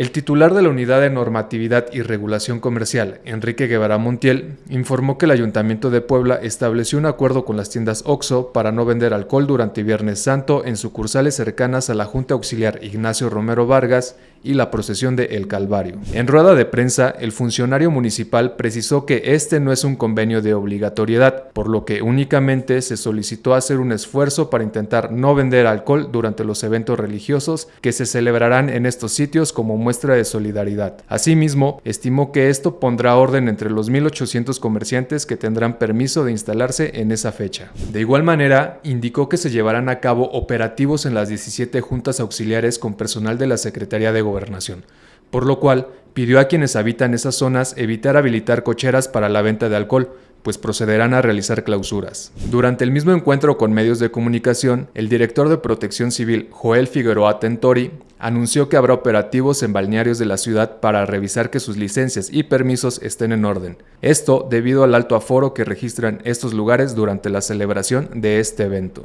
El titular de la Unidad de Normatividad y Regulación Comercial, Enrique Guevara Montiel, informó que el Ayuntamiento de Puebla estableció un acuerdo con las tiendas OXO para no vender alcohol durante Viernes Santo en sucursales cercanas a la Junta Auxiliar Ignacio Romero Vargas y la procesión de El Calvario. En rueda de prensa, el funcionario municipal precisó que este no es un convenio de obligatoriedad, por lo que únicamente se solicitó hacer un esfuerzo para intentar no vender alcohol durante los eventos religiosos que se celebrarán en estos sitios como muestra de solidaridad. Asimismo, estimó que esto pondrá orden entre los 1.800 comerciantes que tendrán permiso de instalarse en esa fecha. De igual manera, indicó que se llevarán a cabo operativos en las 17 juntas auxiliares con personal de la Secretaría de Gobernación, por lo cual pidió a quienes habitan esas zonas evitar habilitar cocheras para la venta de alcohol, pues procederán a realizar clausuras. Durante el mismo encuentro con medios de comunicación, el director de Protección Civil, Joel Figueroa Tentori, anunció que habrá operativos en balnearios de la ciudad para revisar que sus licencias y permisos estén en orden. Esto debido al alto aforo que registran estos lugares durante la celebración de este evento.